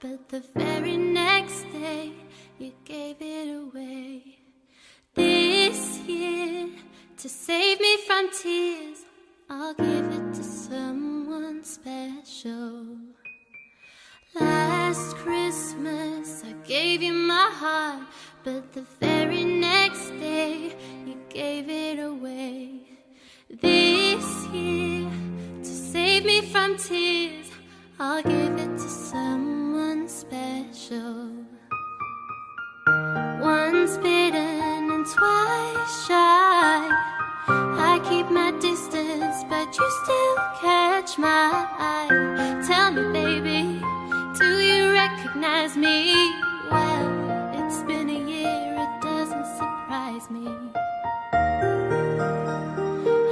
but the very next day you gave it away. This year, to save me from tears, I'll give it to someone special. Last Christmas, I gave you my heart, but the very next day you gave it away. This year, to save me from tears, I'll give it to someone but you still catch my eye. Tell me, baby, do you recognize me? Well, it's been a year, it doesn't surprise me.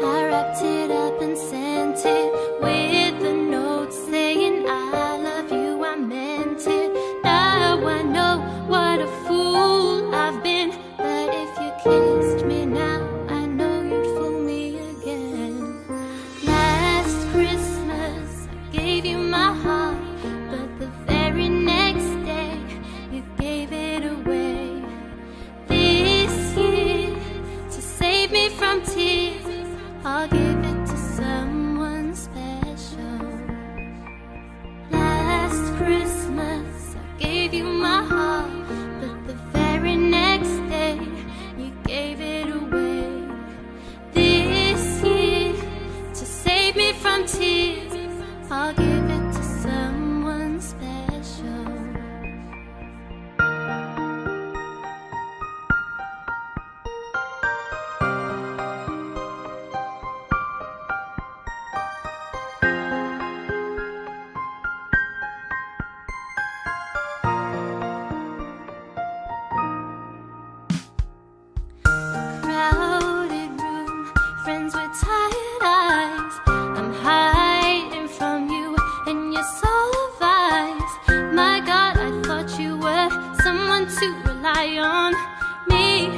I wrapped it up and sent it with a note saying I love you, I meant it. Now I know what a tears, I'll give it to someone special. Last Christmas, I gave you my heart, but the very next day, you gave it away. This year, to save me from tears, I'll give it on. Me,